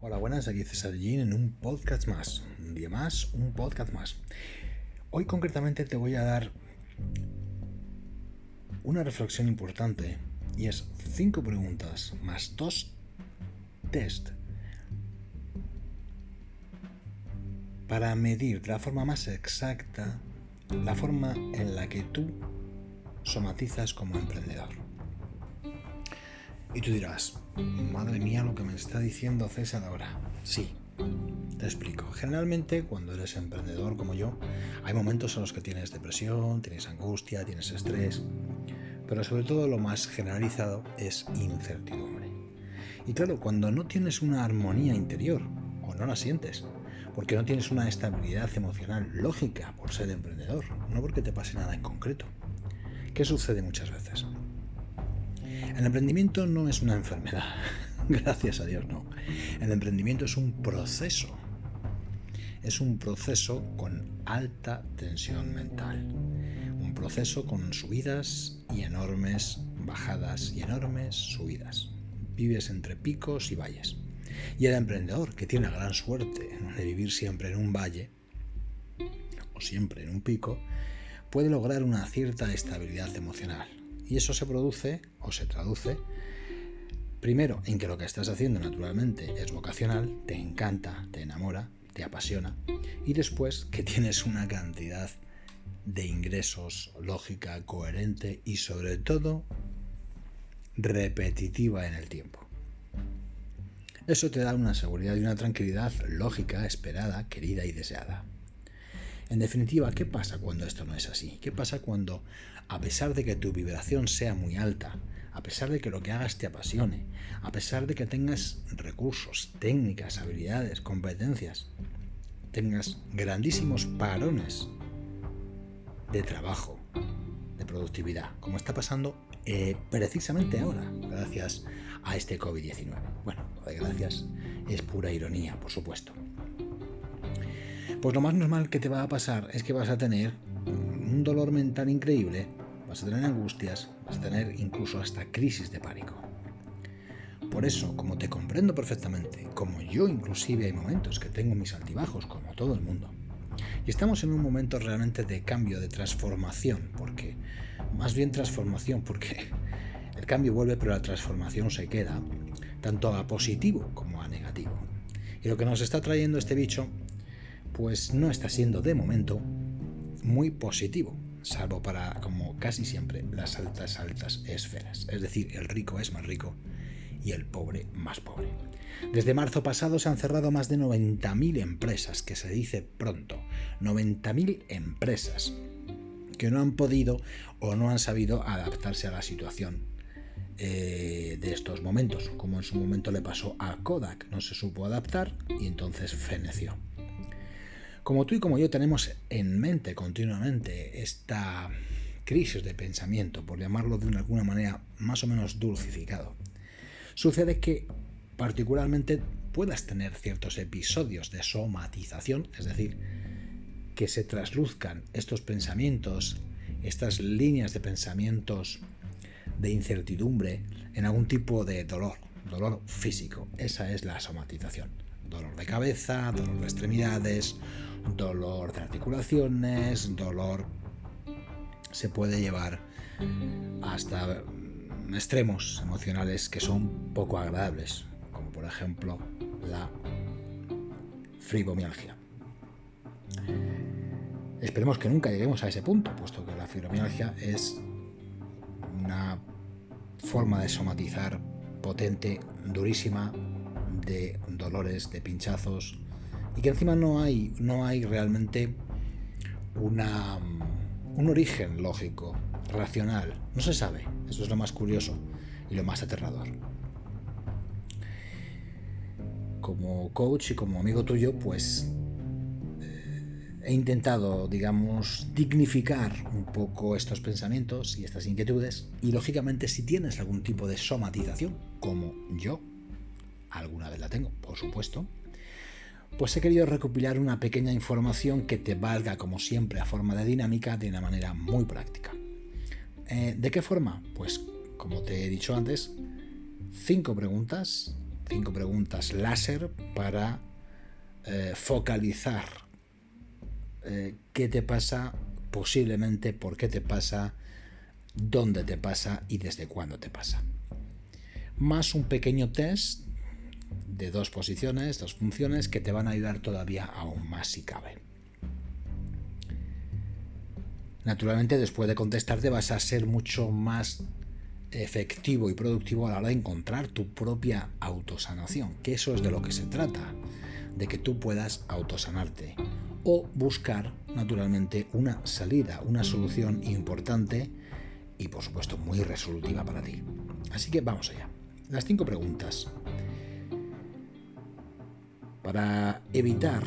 Hola, buenas, aquí César Jean en un podcast más. Un día más, un podcast más. Hoy concretamente te voy a dar una reflexión importante y es cinco preguntas más dos test para medir de la forma más exacta la forma en la que tú somatizas como emprendedor. Y tú dirás, madre mía lo que me está diciendo César ahora. Sí, te explico. Generalmente cuando eres emprendedor como yo, hay momentos en los que tienes depresión, tienes angustia, tienes estrés, pero sobre todo lo más generalizado es incertidumbre. Y claro, cuando no tienes una armonía interior, o no la sientes, porque no tienes una estabilidad emocional lógica por ser emprendedor, no porque te pase nada en concreto. ¿Qué sucede muchas veces? El emprendimiento no es una enfermedad, gracias a Dios no. El emprendimiento es un proceso. Es un proceso con alta tensión mental. Un proceso con subidas y enormes bajadas y enormes subidas. Vives entre picos y valles. Y el emprendedor, que tiene la gran suerte de vivir siempre en un valle, o siempre en un pico, puede lograr una cierta estabilidad emocional. Y eso se produce o se traduce primero en que lo que estás haciendo naturalmente es vocacional, te encanta, te enamora, te apasiona, y después que tienes una cantidad de ingresos lógica, coherente y sobre todo repetitiva en el tiempo. Eso te da una seguridad y una tranquilidad lógica, esperada, querida y deseada. En definitiva, ¿qué pasa cuando esto no es así? ¿Qué pasa cuando, a pesar de que tu vibración sea muy alta, a pesar de que lo que hagas te apasione, a pesar de que tengas recursos, técnicas, habilidades, competencias, tengas grandísimos parones de trabajo, de productividad, como está pasando eh, precisamente ahora, gracias a este COVID-19. Bueno, lo de gracias es pura ironía, por supuesto. Pues lo más normal que te va a pasar es que vas a tener un dolor mental increíble, vas a tener angustias, vas a tener incluso hasta crisis de pánico. Por eso, como te comprendo perfectamente, como yo inclusive hay momentos que tengo mis altibajos, como todo el mundo, y estamos en un momento realmente de cambio, de transformación, porque, más bien transformación, porque el cambio vuelve, pero la transformación se queda, tanto a positivo como a negativo. Y lo que nos está trayendo este bicho pues no está siendo de momento muy positivo, salvo para, como casi siempre, las altas, altas esferas. Es decir, el rico es más rico y el pobre más pobre. Desde marzo pasado se han cerrado más de 90.000 empresas, que se dice pronto, 90.000 empresas que no han podido o no han sabido adaptarse a la situación eh, de estos momentos, como en su momento le pasó a Kodak, no se supo adaptar y entonces feneció. Como tú y como yo tenemos en mente continuamente esta crisis de pensamiento, por llamarlo de alguna manera más o menos dulcificado, sucede que particularmente puedas tener ciertos episodios de somatización, es decir, que se trasluzcan estos pensamientos, estas líneas de pensamientos de incertidumbre en algún tipo de dolor, dolor físico. Esa es la somatización. Dolor de cabeza, dolor de extremidades, dolor de articulaciones, dolor se puede llevar hasta extremos emocionales que son poco agradables, como por ejemplo la fibromialgia. Esperemos que nunca lleguemos a ese punto, puesto que la fibromialgia es una forma de somatizar potente, durísima, de dolores, de pinchazos, y que encima no hay, no hay realmente una, un origen lógico, racional. No se sabe. Eso es lo más curioso y lo más aterrador. Como coach y como amigo tuyo, pues eh, he intentado, digamos, dignificar un poco estos pensamientos y estas inquietudes. Y lógicamente, si tienes algún tipo de somatización, como yo, alguna vez la tengo, por supuesto, pues he querido recopilar una pequeña información que te valga, como siempre, a forma de dinámica de una manera muy práctica. Eh, ¿De qué forma? Pues, como te he dicho antes, cinco preguntas cinco preguntas láser para eh, focalizar eh, qué te pasa, posiblemente por qué te pasa, dónde te pasa y desde cuándo te pasa. Más un pequeño test de dos posiciones, dos funciones que te van a ayudar todavía aún más si cabe. Naturalmente, después de contestarte vas a ser mucho más efectivo y productivo a la hora de encontrar tu propia autosanación, que eso es de lo que se trata, de que tú puedas autosanarte o buscar naturalmente una salida, una solución importante y por supuesto muy resolutiva para ti. Así que vamos allá. Las cinco preguntas. Para evitar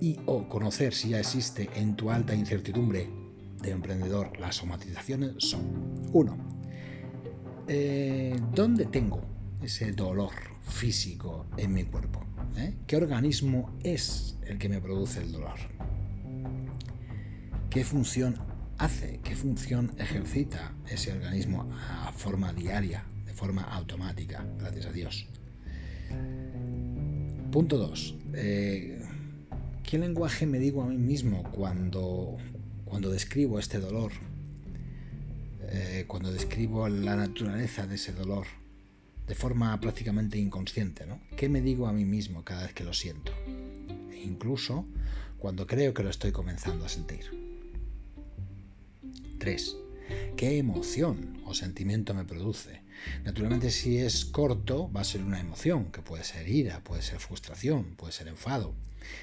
y o conocer si ya existe en tu alta incertidumbre de emprendedor las somatizaciones son 1. Eh, ¿Dónde tengo ese dolor físico en mi cuerpo? ¿Eh? ¿Qué organismo es el que me produce el dolor? ¿Qué función hace? ¿Qué función ejercita ese organismo a forma diaria, de forma automática? Gracias a Dios. Punto 2. Eh, ¿Qué lenguaje me digo a mí mismo cuando, cuando describo este dolor? Eh, cuando describo la naturaleza de ese dolor de forma prácticamente inconsciente, ¿no? ¿Qué me digo a mí mismo cada vez que lo siento? E incluso cuando creo que lo estoy comenzando a sentir. 3. ¿Qué emoción o sentimiento me produce? Naturalmente si es corto va a ser una emoción, que puede ser ira, puede ser frustración, puede ser enfado.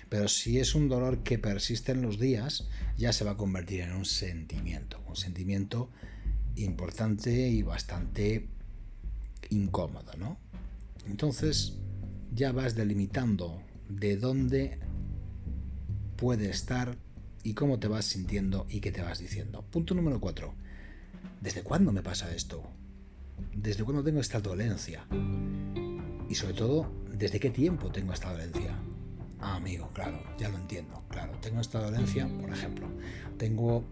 Pero si es un dolor que persiste en los días, ya se va a convertir en un sentimiento, un sentimiento importante y bastante incómodo, ¿no? Entonces ya vas delimitando de dónde puede estar y cómo te vas sintiendo y qué te vas diciendo. Punto número 4. ¿Desde cuándo me pasa esto? ¿Desde cuándo tengo esta dolencia? Y sobre todo, ¿desde qué tiempo tengo esta dolencia? Ah, amigo, claro, ya lo entiendo. Claro, tengo esta dolencia, por ejemplo, tengo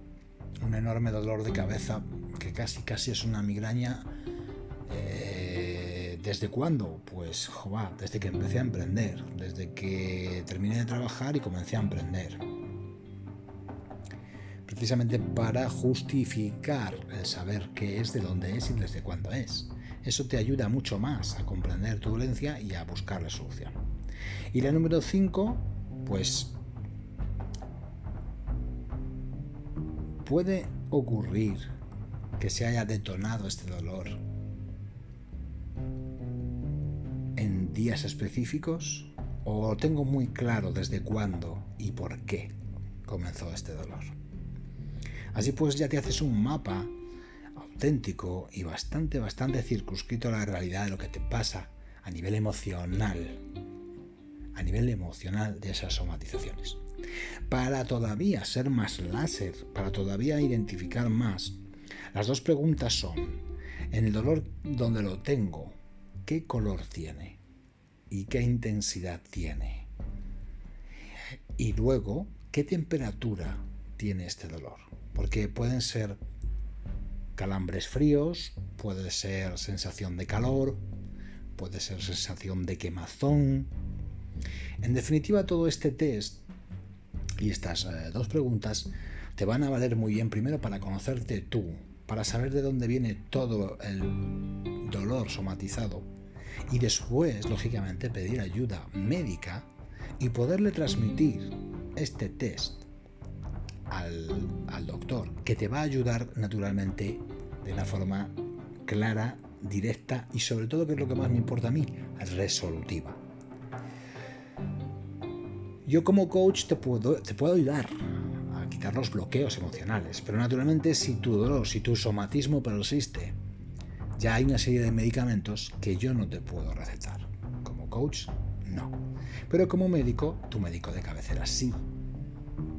un enorme dolor de cabeza que casi casi es una migraña. Eh, ¿Desde cuándo? Pues, joder, desde que empecé a emprender, desde que terminé de trabajar y comencé a emprender. Precisamente para justificar el saber qué es, de dónde es y desde cuándo es. Eso te ayuda mucho más a comprender tu dolencia y a buscar la solución. Y la número 5, pues puede ocurrir que se haya detonado este dolor en días específicos o tengo muy claro desde cuándo y por qué comenzó este dolor. Así pues ya te haces un mapa auténtico y bastante, bastante circunscrito a la realidad de lo que te pasa a nivel emocional, a nivel emocional de esas somatizaciones. Para todavía ser más láser, para todavía identificar más las dos preguntas son, en el dolor donde lo tengo, ¿qué color tiene? ¿Y qué intensidad tiene? Y luego, ¿qué temperatura tiene este dolor? Porque pueden ser calambres fríos, puede ser sensación de calor, puede ser sensación de quemazón. En definitiva, todo este test y estas eh, dos preguntas te van a valer muy bien primero para conocerte tú, para saber de dónde viene todo el dolor somatizado y después, lógicamente, pedir ayuda médica y poderle transmitir este test al, al, doctor, que te va a ayudar naturalmente de una forma clara, directa y sobre todo, que es lo que más me importa a mí, resolutiva. Yo como coach te puedo, te puedo ayudar los bloqueos emocionales. Pero naturalmente si tu dolor, si tu somatismo persiste, ya hay una serie de medicamentos que yo no te puedo recetar. Como coach, no. Pero como médico, tu médico de cabecera sí.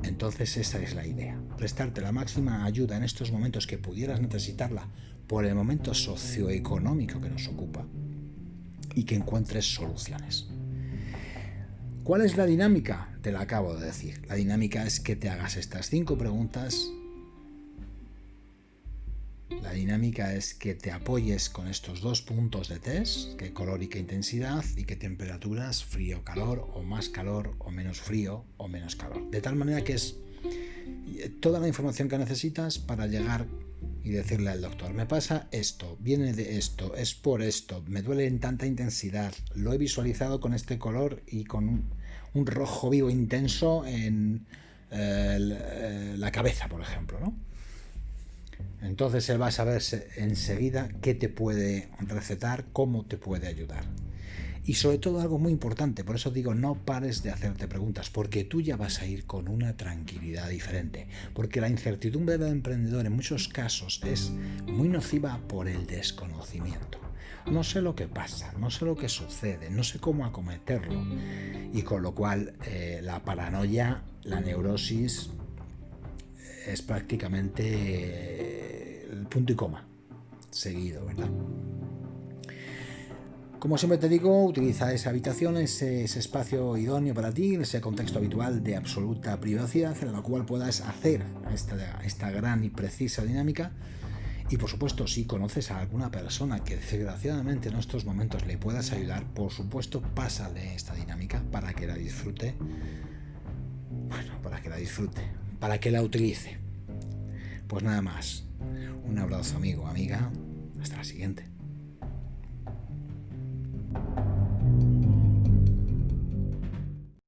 Entonces esa es la idea, prestarte la máxima ayuda en estos momentos que pudieras necesitarla por el momento socioeconómico que nos ocupa y que encuentres soluciones. ¿Cuál es la dinámica? Te la acabo de decir. La dinámica es que te hagas estas cinco preguntas La dinámica es que te apoyes con estos dos puntos de test, que color y qué intensidad, y qué temperaturas, frío, calor, o más calor, o menos frío, o menos calor. De tal manera que es toda la información que necesitas para llegar y decirle al doctor, me pasa esto, viene de esto, es por esto, me duele en tanta intensidad, lo he visualizado con este color y con un, rojo vivo intenso en eh, eh, la cabeza, por ejemplo. ¿no? Entonces él va a saber enseguida qué te puede recetar, cómo te puede ayudar. Y sobre todo algo muy importante, por eso digo, no pares de hacerte preguntas, porque tú ya vas a ir con una tranquilidad diferente, porque la incertidumbre del emprendedor en muchos casos es muy nociva por el desconocimiento. No sé lo que pasa, no sé lo que sucede, no sé cómo acometerlo, y con lo cual eh, la paranoia, la neurosis, es prácticamente punto y coma seguido, ¿verdad? Como siempre te digo, utiliza esa habitación, ese, espacio idóneo para ti, ese contexto habitual de absoluta privacidad en el cual puedas hacer esta, esta gran y precisa dinámica. Y por supuesto, si conoces a alguna persona que desgraciadamente en estos momentos le puedas ayudar, por supuesto, pásale esta dinámica para que la disfrute. Bueno, para que la disfrute, para que la utilice. Pues nada más. Un abrazo amigo, amiga. Hasta la siguiente.